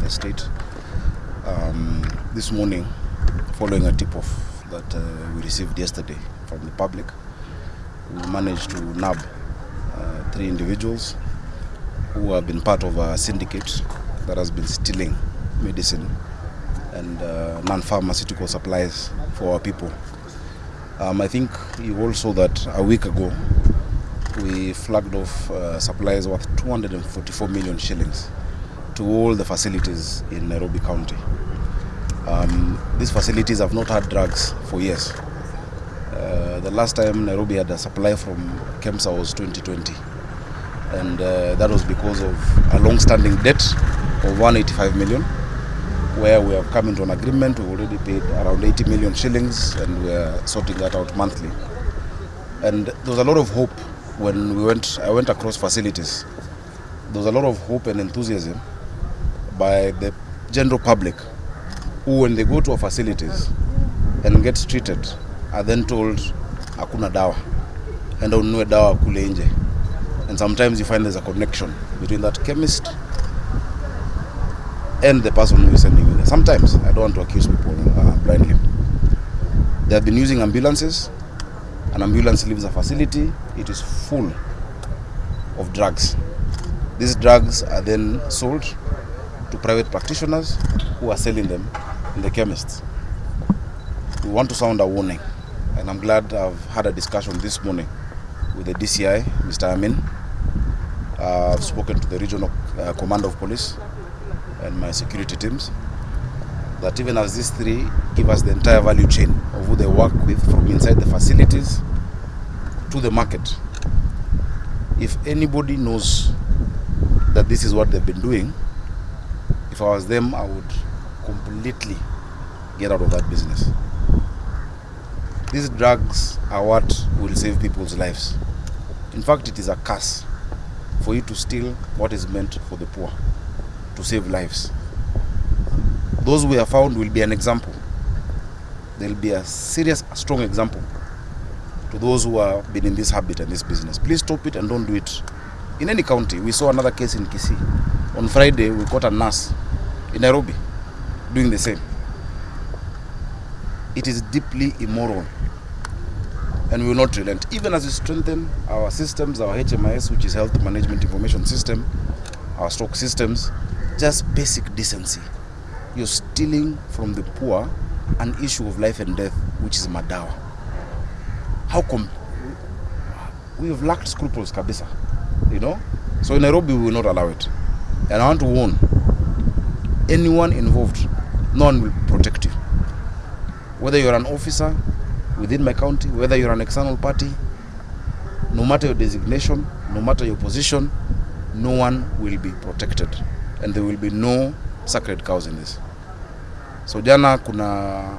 of the state. Um, this morning, following a tip off that uh, we received yesterday from the public, we managed to nab uh, three individuals who have been part of a syndicate that has been stealing medicine and uh, non-pharmaceutical supplies for our people. Um, I think you all saw that a week ago we flagged off uh, supplies worth 244 million shillings to all the facilities in Nairobi County. Um, these facilities have not had drugs for years. Uh, the last time Nairobi had a supply from KEMSA was 2020 and uh, that was because of a long-standing debt of 185 million where we have come into an agreement we've already paid around 80 million shillings and we are sorting that out monthly and there was a lot of hope when we went I went across facilities there was a lot of hope and enthusiasm by the general public who when they go to our facilities and get treated are then told hakuna dawa enda ununue dawa kule nje and sometimes you find there's a connection between that chemist and the person who is sending you there. Sometimes, I don't want to accuse people uh, blindly. They have been using ambulances. An ambulance leaves a facility, it is full of drugs. These drugs are then sold to private practitioners who are selling them in the chemists. We want to sound a warning, and I'm glad I've had a discussion this morning with the DCI, Mr. Amin. Uh, I've spoken to the regional uh, commander of police and my security teams that even as these three give us the entire value chain of who they work with from inside the facilities to the market. If anybody knows that this is what they've been doing, if I was them, I would completely get out of that business. These drugs are what will save people's lives. In fact, it is a curse for you to steal what is meant for the poor to save lives. Those we have found will be an example. They'll be a serious, strong example to those who have been in this habit and this business. Please stop it and don't do it. In any county, we saw another case in Kisii. On Friday, we caught a nurse in Nairobi doing the same. It is deeply immoral and we will not relent. Even as we strengthen our systems, our HMIS, which is Health Management Information System, our stock systems, just basic decency. You're stealing from the poor an issue of life and death, which is madawa. How come we have lacked scruples, kabisa, you know? So in Nairobi, we will not allow it. And I want to warn anyone involved, no one will protect you. Whether you're an officer within my county, whether you're an external party, no matter your designation, no matter your position, no one will be protected and there will be no sacred cows in this. So jana kuna